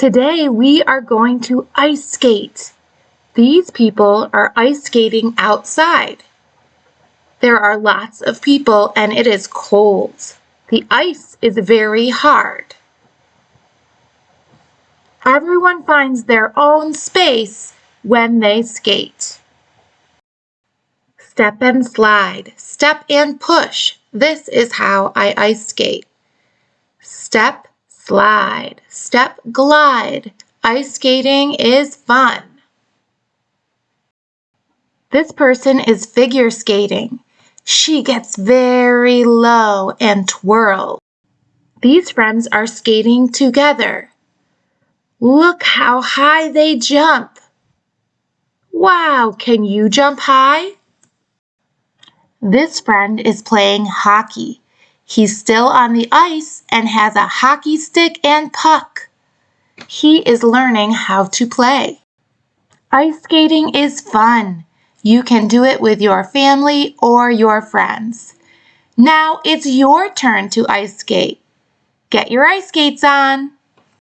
Today we are going to ice skate. These people are ice skating outside. There are lots of people and it is cold. The ice is very hard. Everyone finds their own space when they skate. Step and slide, step and push. This is how I ice skate. Step, slide, step, glide. Ice skating is fun. This person is figure skating. She gets very low and twirls. These friends are skating together. Look how high they jump. Wow, can you jump high? This friend is playing hockey. He's still on the ice and has a hockey stick and puck. He is learning how to play. Ice skating is fun. You can do it with your family or your friends. Now it's your turn to ice skate. Get your ice skates on.